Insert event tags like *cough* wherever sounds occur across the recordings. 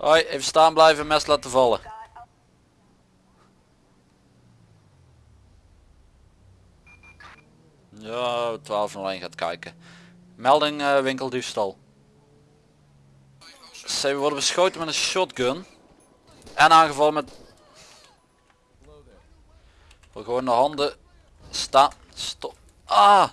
Hoi, even staan blijven, mes laten vallen. Ja, 1201 gaat kijken. Melding eh, winkeldiefstal. Ze worden beschoten met een shotgun. En aangevallen met... Voor gewoon de handen staan. Stop. Ah!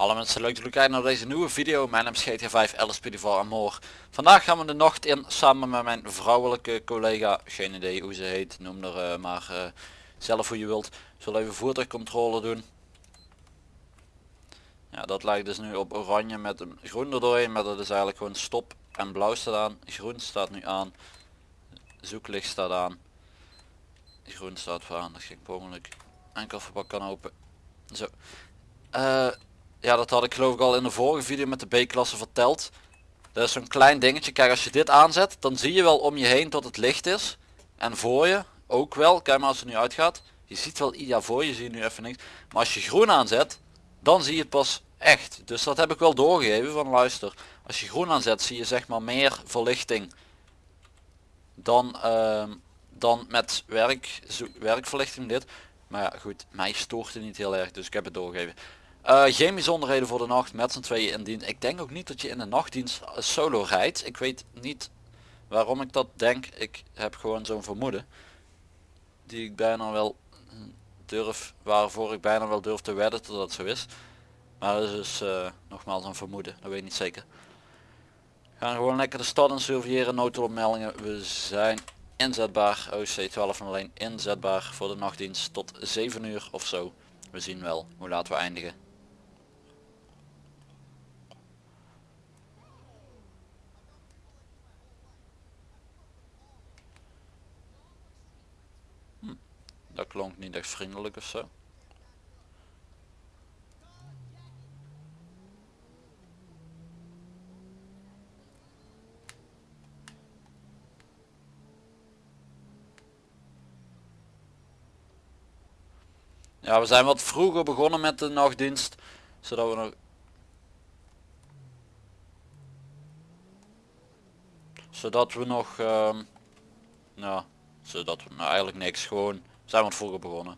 Hallo mensen, leuk dat jullie kijken naar deze nieuwe video. Mijn naam is GTA 5 LSPD voor Amor. Vandaag gaan we de nacht in samen met mijn vrouwelijke collega. Geen idee hoe ze heet, noem er eh, maar eh, zelf hoe je wilt. Zullen even voertuigcontrole doen. Ja, dat lijkt dus nu op oranje met een groen erdoorheen. Maar dat is eigenlijk gewoon stop en blauw staat aan. Groen staat nu aan. Zoeklicht staat aan. Groen staat voor aan, dat ging per ongeluk. En kofferbak kan open. Zo. Eh, ja, dat had ik geloof ik al in de vorige video met de B-klasse verteld. Dat is zo'n klein dingetje. Kijk, als je dit aanzet, dan zie je wel om je heen tot het licht is. En voor je ook wel. Kijk maar als het nu uitgaat. Je ziet wel, ja voor je zie je nu even niks. Maar als je groen aanzet, dan zie je het pas echt. Dus dat heb ik wel doorgegeven van luister. Als je groen aanzet, zie je zeg maar meer verlichting. Dan, ehm, dan met werk, werkverlichting dit. Maar ja goed, mij stoort het niet heel erg, dus ik heb het doorgegeven. Eh, geen bijzonderheden voor de nacht met z'n tweeën in. Ik denk ook niet dat je in de nachtdienst eh, solo rijdt. Ik weet niet waarom ik dat denk. Ik heb gewoon zo'n vermoeden. Die ik bijna wel hm, durf, waarvoor ik bijna wel durf te wedden dat dat zo is. Maar dat is dus eh, nogmaals een vermoeden, dat weet ik niet zeker. We gaan gewoon lekker de stad en surveilleren, noodopmeldingen. We zijn inzetbaar, OC 1201 inzetbaar voor de nachtdienst tot 7 uur of zo. We zien wel hoe laat we eindigen. Dat klonk niet echt vriendelijk of zo. Ja, we zijn wat vroeger begonnen met de nachtdienst, zodat we nog... Zodat we nog, ja, zodat we nou eigenlijk niks, gewoon, we zijn wat vroeger begonnen.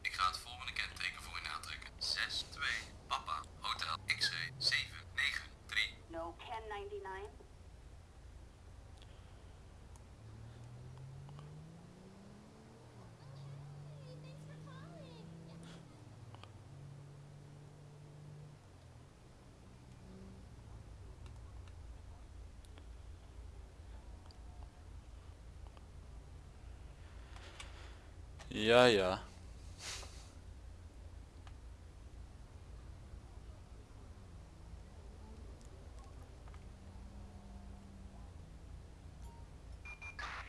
Ik ga het volgende kenteken voor u aantrekken. 6, 2, Papa, Hotel, X-ray, 7, 9, 3. No, 1099. Ja, ja.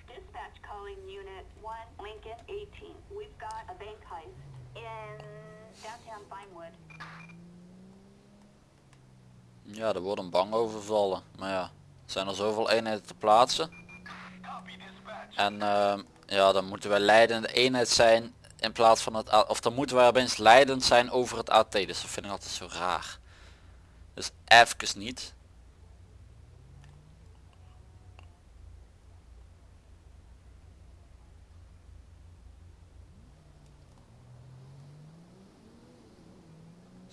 Dispatch calling Unit 1, Lincoln 18. We've got a bank heist in downtown Vinewood. Ja, er wordt een bang overvallen. Maar ja, er zijn er zoveel eenheden te plaatsen. En ehm, ja, dan moeten wij leidende eenheid zijn in plaats van het of dan moeten wij opeens leidend zijn over het AT. Dus dat vind ik altijd zo raar. Dus even niet.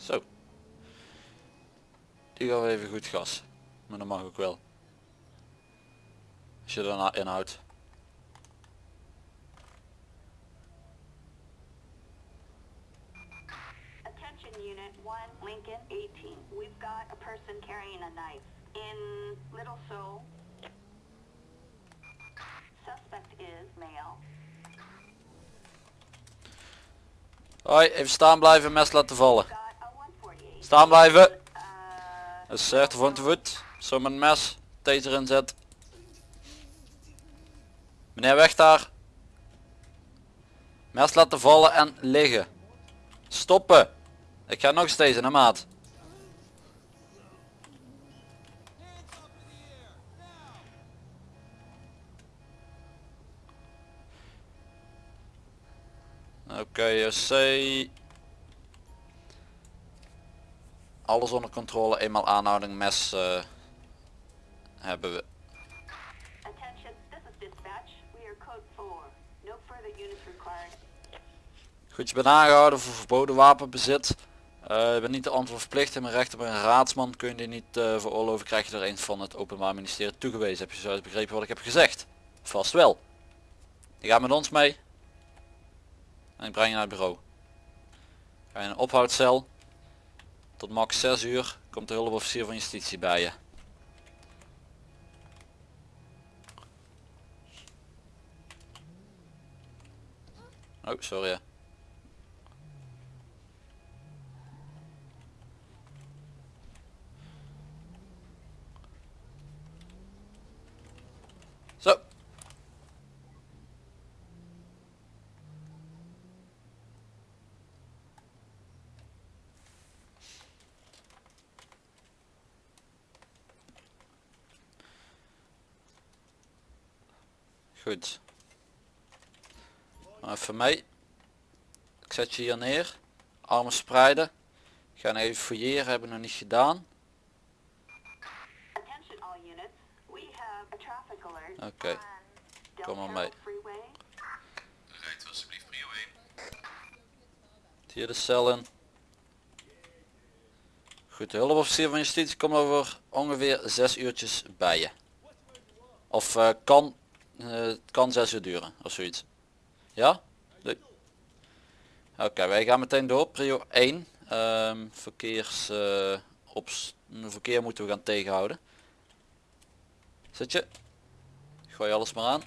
Zo. Die gaan we even goed gas. Maar dat mag ook wel. Als je daarna inhoudt. Attention Unit 1, Lincoln 18. We've got a person carrying a knife in Little Seoul. Suspect is male. Hoi, even staan blijven, mes laten vallen. Got a 148. Staan blijven. Uh, is rechter van de voet. Zo met mes. Taser inzet. Meneer weg daar. Mes laten vallen en liggen. Stoppen. Ik ga nog steeds naar maat. Oké, JC. Alles onder controle, eenmaal aanhouding mes eh, hebben we. Attention, this is dispatch. We are code 4. No further units required. Goed, je bent aangehouden voor verboden wapenbezit. Eh, je bent niet de antwoord verplicht en mijn recht op een raadsman kun je die niet uh, veroorloven krijg je er een van het openbaar ministerie toegewezen. Heb je zo begrepen wat ik heb gezegd? Vast wel. Je gaat met ons mee. En ik breng je naar het bureau. Ga je in een ophoudcel. Tot max 6 uur komt de hulpofficier van justitie bij je. Oh, sorry. hè. Zo. Goed. Maar even mee. Ik zet je hier neer. Armen spreiden. Ik ga even fouilleren, hebben we nog niet gedaan. Oké. Kom maar mee. Rijdt alsjeblieft prio 1. Hier de cel in. Goed, de hulpofficier van justitie komt over ongeveer 6 uurtjes bij je. Of eh, kan, het kan 6 uur duren of zoiets. Ja? Oké, wij gaan meteen door. Prio 1. Ehm, verkeers, eh, op, verkeer moeten we gaan tegenhouden. Zit je? Gooi alles maar aan.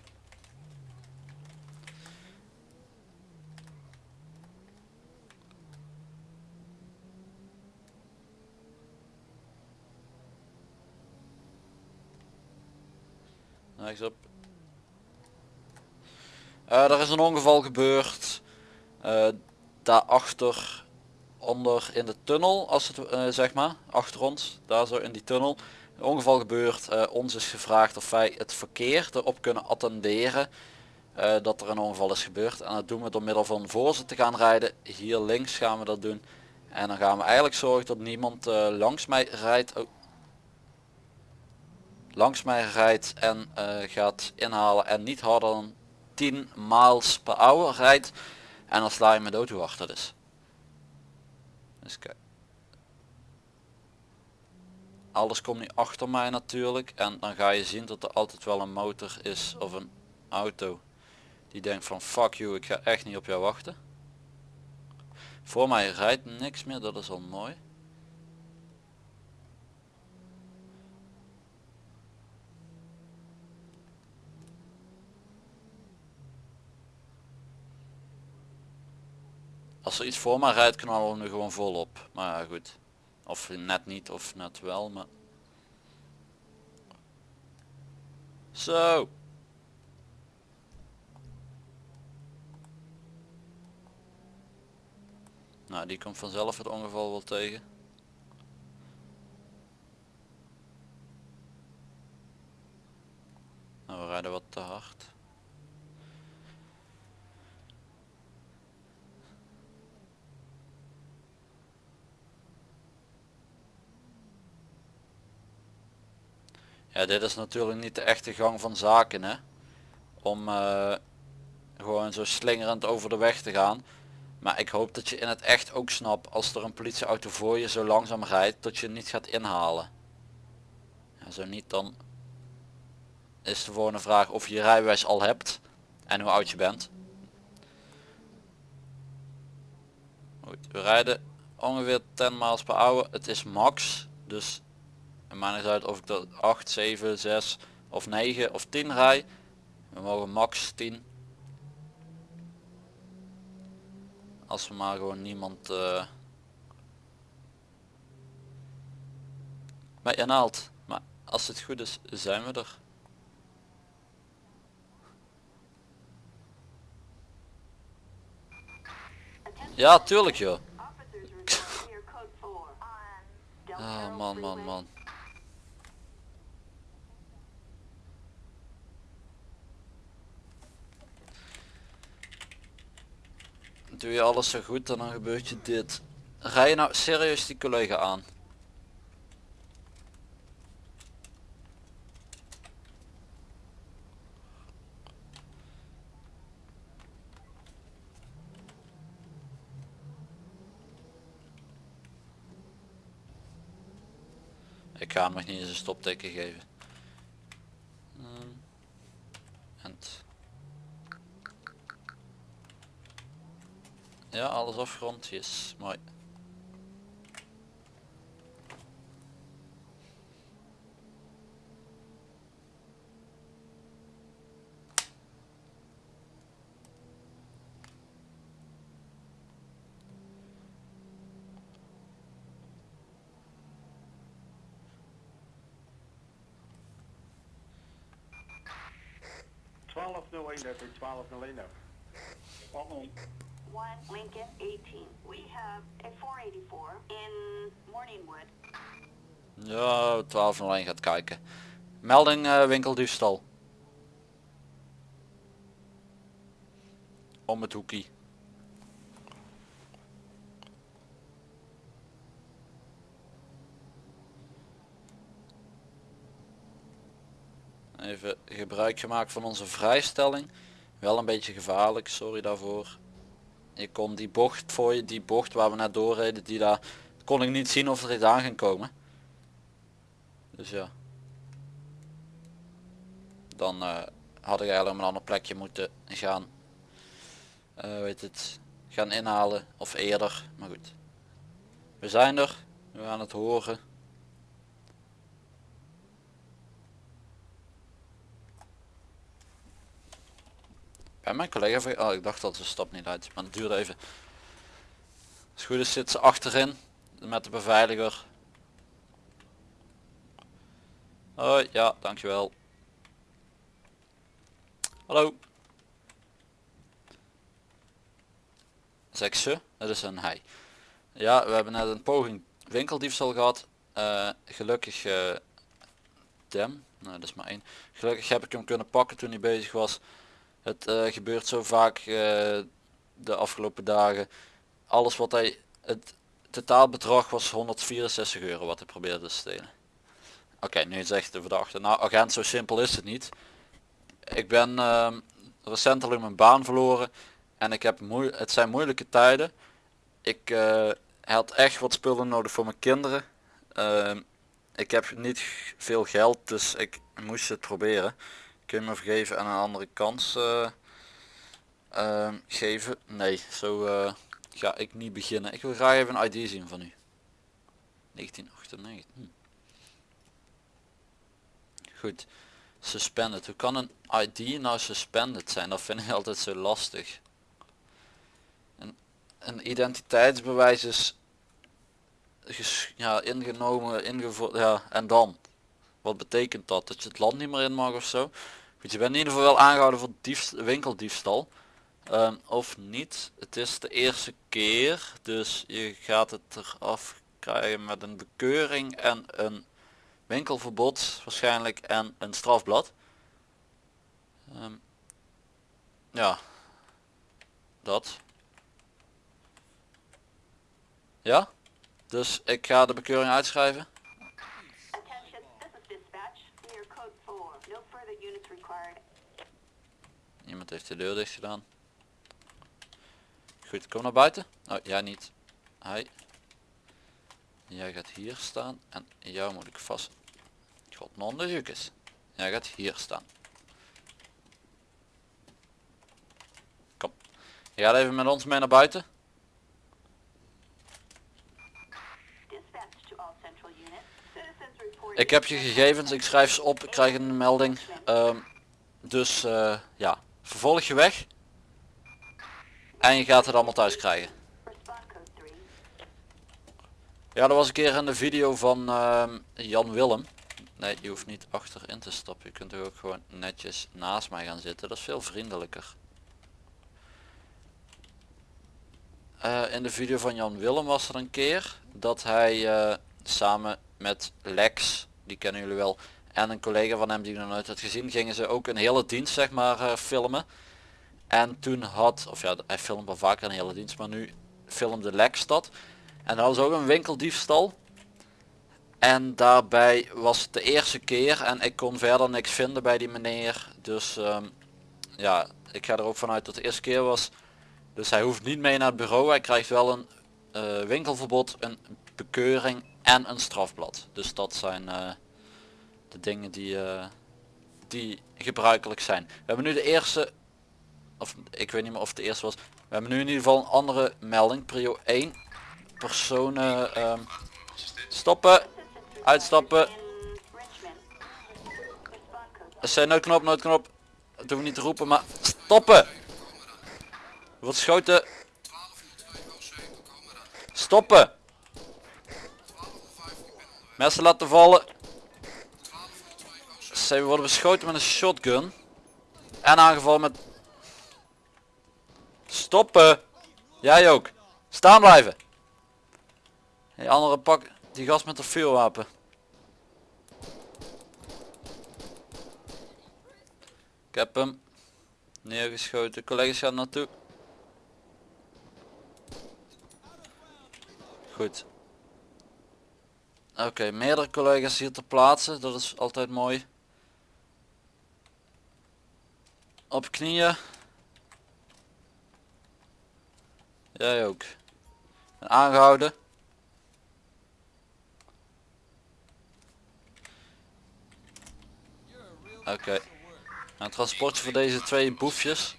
Rechtsop. Eh er is een ongeval gebeurd. eh daarachter onder in de tunnel, als het eh, zeg maar, achter ons, daar zo in die tunnel. Ongeval gebeurd. eh, ons is gevraagd of wij het verkeer erop kunnen attenderen dat er een ongeval is gebeurd. En dat doen we door middel van voor ze te gaan rijden. Hier links gaan we dat doen. En dan gaan we eigenlijk zorgen dat niemand langs mij rijdt. Oh. Langs mij rijdt en gaat inhalen en niet harder dan 10 miles per hour rijdt. En dan sla je me dood hoe hard dat is. Dus kijk. Alles komt nu achter mij natuurlijk. En dan ga je zien dat er altijd wel een motor is of een auto. Die denkt van fuck you, ik ga echt niet op jou wachten. Voor mij rijdt niks meer, dat is al mooi. Als er iets voor mij rijdt knallen we nu gewoon volop. Maar ja, goed. Of net niet of net wel, maar... Zo. Nou, die komt vanzelf het ongeval wel tegen. Nou, we rijden wat te hard. Ja, dit is natuurlijk niet de echte gang van zaken, hè. Om eh, gewoon zo slingerend over de weg te gaan. Maar ik hoop dat je in het echt ook snapt als er een politieauto voor je zo langzaam rijdt dat je niet gaat inhalen. Zo niet dan is de volgende vraag of je je rijbewijs al hebt en hoe oud je bent. We rijden ongeveer 10 miles per hour. Het is max, dus het maakt niet uit of ik dat 8, 7, 6 of 9 of 10 rij. We mogen max 10. Als we maar gewoon niemand uh, bij inhaalt. Maar als het goed is, zijn we er. Ja, tuurlijk joh. Officers report here code 4 on Del Ah Cerro man, man, man. Doe je alles zo goed en dan gebeurt je dit. Rij je nou serieus die collega aan? Ik ga hem nog niet eens een stopteken geven. Ja, alles afgerond. Yes, mooi. Twaalf nul één twaalf nul één over. One Lincoln 18. We have a 484 in Morningwood. Ja, 1201 gaat kijken. Melding eh, winkeldiefstal. Om het hoekie. Even gebruik gemaakt van onze vrijstelling. Wel een beetje gevaarlijk, sorry daarvoor. Je kon die bocht voor je, die bocht waar we net doorreden, die daar kon ik niet zien of er iets aan ging komen. Dus ja. Dan eh, had ik eigenlijk op een ander plekje moeten gaan. eh, weet het, gaan inhalen of eerder. Maar goed. We zijn er. We gaan het horen. Bij mijn collega, oh ik dacht dat ze stap niet uit, maar het duurde even. Als goed is zit ze achterin met de beveiliger. Hoi, ja, dankjewel. Hallo. Zeg ze, dat is een hij. Ja, we hebben net een poging winkeldiefstal gehad. Eh, gelukkig, eh dem, nee dat is maar één. Gelukkig heb ik hem kunnen pakken toen hij bezig was. Het eh, gebeurt zo vaak eh, de afgelopen dagen. Alles wat hij, het totaalbedrag was 164 euro wat hij probeerde te stelen. Oké, nu zegt de verdachte. Nou agent, zo simpel is het niet. Ik ben ehm, recentelijk mijn baan verloren en ik heb moe het zijn moeilijke tijden. Ik eh, had echt wat spullen nodig voor mijn kinderen. Ehm, ik heb niet veel geld, dus ik moest het proberen. Kun je me vergeven en een andere kans eh, ehm, geven? Nee, zo eh, ga ik niet beginnen. Ik wil graag even een ID zien van u. 1998. Hm. Goed. Suspended. Hoe kan een ID nou suspended zijn? Dat vind ik *laughs* altijd zo lastig. Een, een identiteitsbewijs is ja, ingenomen, ingevoerd, ja, en dan? Wat betekent dat? Dat je het land niet meer in mag of zo? Goed, je bent in ieder geval wel aangehouden voor diefst, winkeldiefstal. Ehm, of niet. Het is de eerste keer, dus je gaat het eraf krijgen met een bekeuring en een winkelverbod waarschijnlijk en een strafblad. Ehm, ja, dat. Ja, dus ik ga de bekeuring uitschrijven. Iemand heeft de deur dicht gedaan. Goed, kom naar buiten. Oh, jij niet. Hij. Jij gaat hier staan en jou moet ik vast. God non de jukes. Jij gaat hier staan. Kom. Je gaat even met ons mee naar buiten. Ik heb je gegevens, ik schrijf ze op, ik krijg een melding. Ehm, dus eh, ja, vervolg je weg. En je gaat het allemaal thuis krijgen. Respond code 3. Ja, dat was een keer in de video van ehm, Jan Willem. Nee, je hoeft niet achterin te stappen. Je kunt er ook gewoon netjes naast mij gaan zitten. Dat is veel vriendelijker. Eh, in de video van Jan Willem was er een keer dat hij eh, samen met Lex, die kennen jullie wel, en een collega van hem die ik nog nooit had gezien, gingen ze ook een hele dienst zeg maar eh, filmen. En toen had, of ja, hij filmt wel vaker een hele dienst, maar nu filmde dat. En dat was ook een winkeldiefstal. En daarbij was het de eerste keer en ik kon verder niks vinden bij die meneer. Dus ehm, ja, ik ga er ook vanuit dat de eerste keer was. Dus hij hoeft niet mee naar het bureau. Hij krijgt wel een eh, winkelverbod, een bekeuring en een strafblad. Dus dat zijn eh, de dingen die, eh, die gebruikelijk zijn. We hebben nu de eerste, of ik weet niet meer of het de eerste was. We hebben nu in ieder geval een andere melding. Prio 1. Personen ehm, stoppen. Uitstappen. Er zijn noodknop, noodknop. Dat we niet te roepen, maar stoppen. Wordt geschoten. Stoppen. Mensen laten vallen. Zij worden beschoten met een shotgun. En aangevallen met... Stoppen. Jij ook. Staan blijven. Die andere pak die gast met een vuurwapen. Ik heb hem neergeschoten. Collega's gaan naartoe. Goed. Oké, meerdere collega's hier ter plaatse. Dat is altijd mooi. Op knieën. Jij ook. En aangehouden. Oké. Nou, transportje voor deze twee boefjes.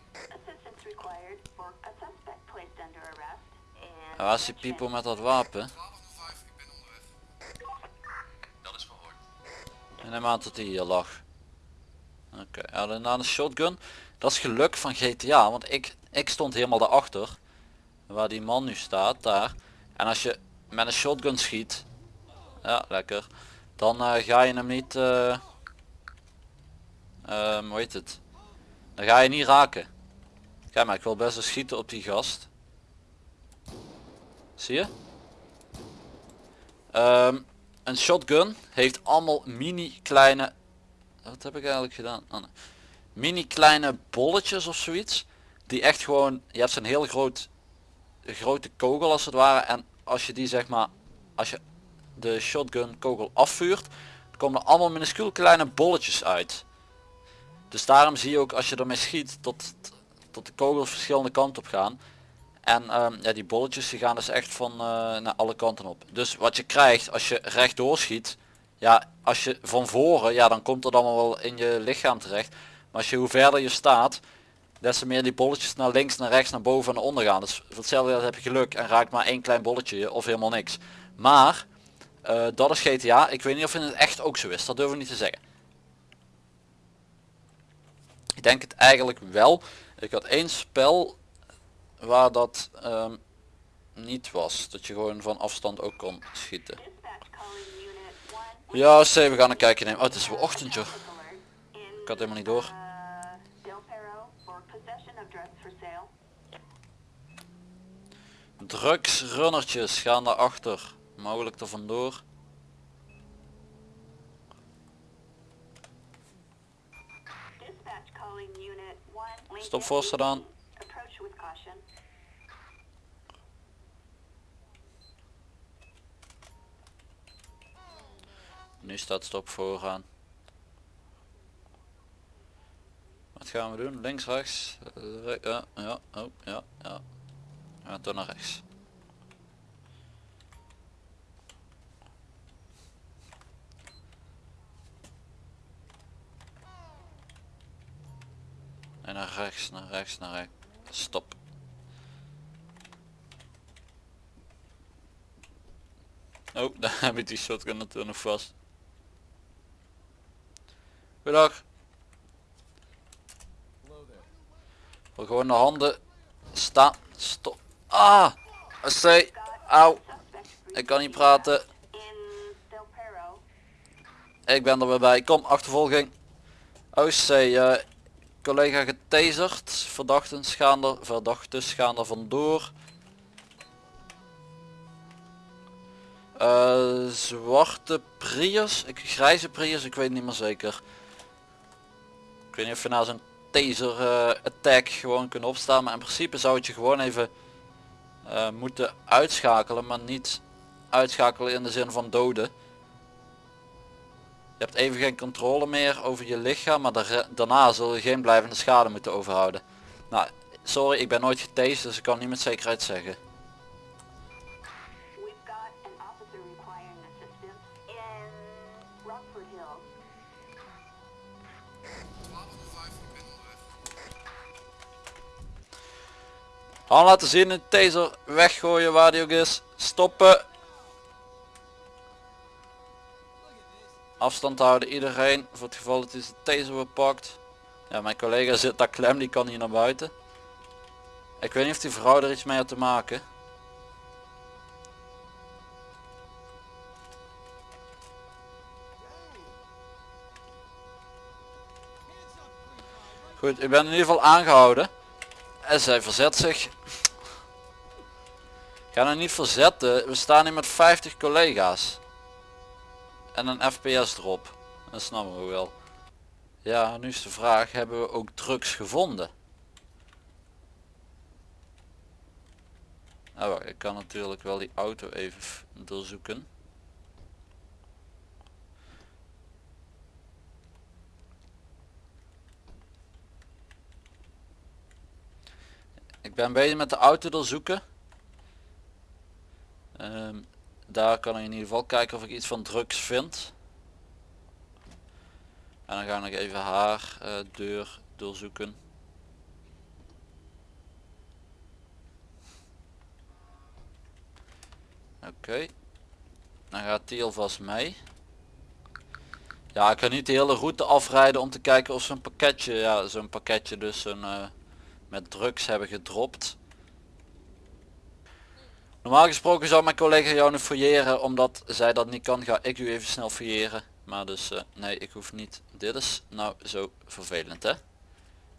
En waar is die people met dat wapen? 1205, ik ben onderweg. Dat is verhoord. En neem aan dat hij hier lag. Oké, ja, daarna een shotgun. Dat is geluk van GTA, want ik, ik stond helemaal daarachter. Waar die man nu staat, daar. En als je met een shotgun schiet, ja lekker, dan eh, ga je hem niet, eh ehm, hoe heet het, dan ga je niet raken. Kijk maar, ik wil best wel schieten op die gast. Zie je? Ehm, een shotgun heeft allemaal mini kleine wat heb ik eigenlijk gedaan nee. mini kleine bolletjes of zoiets die echt gewoon je hebt zo'n heel groot grote kogel als het ware en als je die zeg maar als je de shotgun kogel afvuurt komen er allemaal minuscuul kleine bolletjes uit dus daarom zie je ook als je ermee schiet tot, tot de kogels verschillende kanten op gaan en ehm, ja, die bolletjes die gaan dus echt van eh, naar alle kanten op. Dus wat je krijgt als je rechtdoor schiet, ja, als je van voren, ja, dan komt het allemaal wel in je lichaam terecht. Maar als je hoe verder je staat, des te meer die bolletjes naar links, naar rechts, naar boven en naar onder gaan. Dus voor hetzelfde heb je geluk en raakt maar één klein bolletje je of helemaal niks. Maar, eh, dat is GTA. Ik weet niet of in het echt ook zo is. Dat durf ik niet te zeggen. Ik denk het eigenlijk wel. Ik had één spel waar dat ehm, niet was. Dat je gewoon van afstand ook kon schieten. dispatch calling unit 1. Ja, C, we gaan een kijkje nemen. Oh, het is wel ochtend joh. Ik had helemaal niet door. Drugsrunnertjes gaan daarachter. Mogelijk er vandoor. Dispatch calling unit 1. Lincoln Stop voorstaan. 18. Nu staat stop vooraan. Wat gaan we doen? Links, rechts? Re- Ja, ja, oh, ja, ja. Gaan toch naar rechts. En naar rechts, naar rechts, naar rechts. Stop. Oh, *laughs* daar heb ik die shotgun natuurlijk nog vast. Goedendag. Wil gewoon de handen staan. Stop. Ah! Auw. Suspect Ik kan niet praten. Ik ben er weer bij. Kom, achtervolging. OC. eh collega getaserd. Verdachten gaan er, verdachtes gaan er vandoor. Eh, zwarte Prius. Ik, grijze Prius, ik weet niet meer zeker. Weet niet of je naar zijn taser eh, attack gewoon kunnen opstaan. Maar in principe zou het je gewoon even eh, moeten uitschakelen. Maar niet uitschakelen in de zin van doden. Je hebt even geen controle meer over je lichaam. Maar daar- daarna zul je geen blijvende schade moeten overhouden. Nou, sorry, ik ben nooit getased. Dus ik kan niet met zekerheid zeggen. Hand laten zien, een taser weggooien waar die ook is. Stoppen. Afstand houden iedereen voor het geval dat hij zijn taser wordt pakt. Ja, mijn collega zit daar klem, die kan hier naar buiten. Ik weet niet of die vrouw er iets mee had te maken. Goed, ik ben in ieder geval aangehouden. En zij verzet zich. Ik ga nou niet verzetten. We staan hier met 50 collega's. En een FPS erop. Dat snappen we wel. Ja, nu is de vraag, hebben we ook drugs gevonden? Nou, ik kan natuurlijk wel die auto even doorzoeken. Ik ben bezig met de auto doorzoeken. Ehm, daar kan ik in ieder geval kijken of ik iets van drugs vind. En dan ga ik nog even haar eh, deur doorzoeken. Oké. Dan gaat die alvast mee. Ja, ik ga niet de hele route afrijden om te kijken of een pakketje, ja, zo'n pakketje dus een, met drugs hebben gedropt. Normaal gesproken zou mijn collega jou nu fouilleren, omdat zij dat niet kan, ga ik u even snel fouilleren. Maar dus, eh, nee, ik hoef niet. Dit is nou zo vervelend, hè.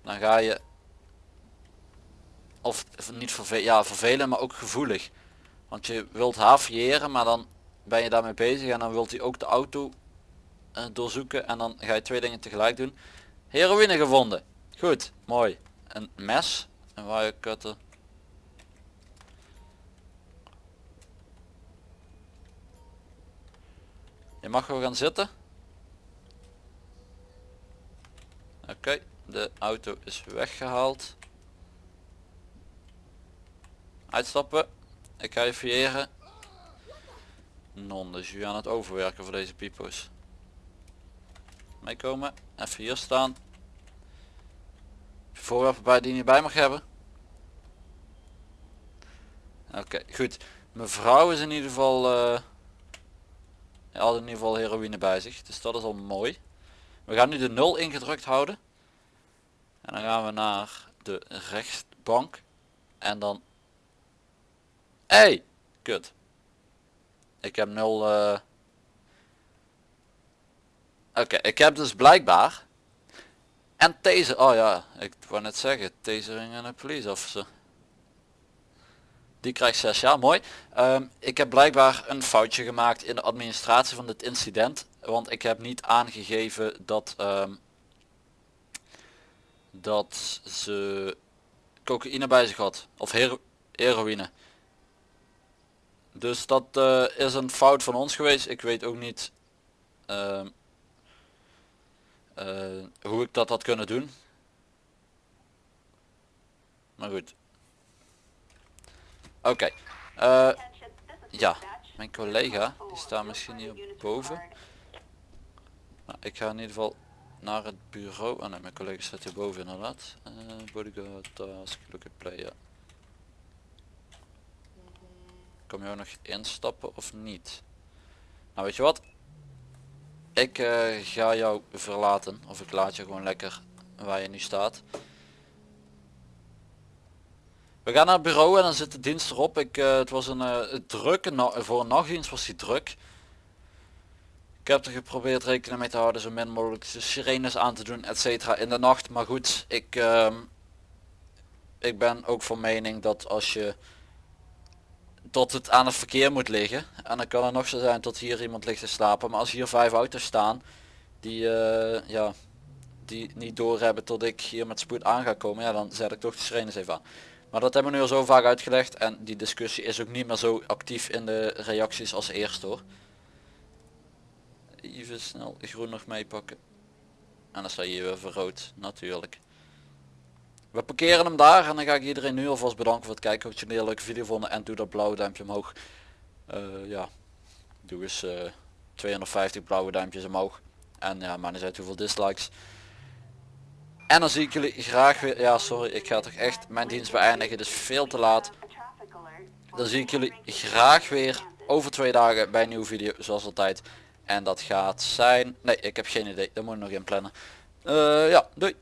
Dan ga je, of, niet vervelend, ja vervelend, maar ook gevoelig. Want je wilt haar fouilleren, maar dan ben je daarmee bezig en dan wilt hij ook de auto eh, doorzoeken en dan ga je twee dingen tegelijk doen. Heroïne gevonden. Goed, mooi. Een mes, een wirecutter. Je mag wel gaan zitten. Oké, de auto is weggehaald. Uitstappen. Ik ga je fouilleren. Non, dus jullie aan het overwerken voor deze pipo's. Meekomen. Even hier staan. Voorwerpen bij die je bij mag hebben. Oké, goed. Mevrouw is in ieder geval... had in ieder geval heroïne bij zich. Dus dat is al mooi. We gaan nu de 0 ingedrukt houden. En dan gaan we naar de rechtbank. En dan... Hey! Kut. Ik heb 0... eh Oké, ik heb dus blijkbaar... En taser... Oh ja, ik wou net zeggen. Tasering en een police officer. Die krijgt 6 jaar, mooi. Ehm, ik heb blijkbaar een foutje gemaakt in de administratie van dit incident. Want ik heb niet aangegeven dat, ehm, dat ze cocaïne bij zich had. Of hero heroïne. Dus dat eh, is een fout van ons geweest. Ik weet ook niet ehm, eh, hoe ik dat had kunnen doen. Maar goed. Oké. eh, ja, mijn collega die staat misschien hier boven. Nou, ik ga in ieder geval naar het bureau. Ah nee, mijn collega staat hier boven inderdaad. Eh bodyguard, task, look at player. Kom je ook nog instappen of niet? Nou weet je wat? Ik eh, ga jou verlaten. Of ik laat je gewoon lekker waar je nu staat. We gaan naar het bureau en dan zit de dienst erop. Ik, eh, het was een eh, drukke, na- voor een nachtdienst was die druk. Ik heb er geprobeerd rekening mee te houden, zo min mogelijk de sirenes aan te doen, etc. in de nacht. Maar goed, ik, ehm, ik ben ook van mening dat als je tot het aan het verkeer moet liggen. En dan kan het nog zo zijn tot hier iemand ligt te slapen. Maar als hier vijf auto's staan, die, eh, ja, die niet doorhebben tot ik hier met spoed aan ga komen, ja dan zet ik toch de sirenes even aan. Maar dat hebben we nu al zo vaak uitgelegd en die discussie is ook niet meer zo actief in de reacties als eerst hoor. Even snel groen nog meepakken. En dan sta je weer voor rood, natuurlijk. We parkeren hem daar en dan ga ik iedereen nu alvast bedanken voor het kijken. Hoop dat jullie een leuke video vonden en doe dat blauwe duimpje omhoog. Eh, ja, doe eens eh, 250 blauwe duimpjes omhoog. En ja, maar niet uit hoeveel dislikes. En dan zie ik jullie graag weer. Ja, sorry, ik ga toch echt mijn dienst beëindigen. Het is veel te laat. Dan zie ik jullie graag weer over twee dagen bij een nieuwe video, zoals altijd. En dat gaat zijn... Nee, ik heb geen idee. Dat moet ik nog in plannen. Eh, ja, doei.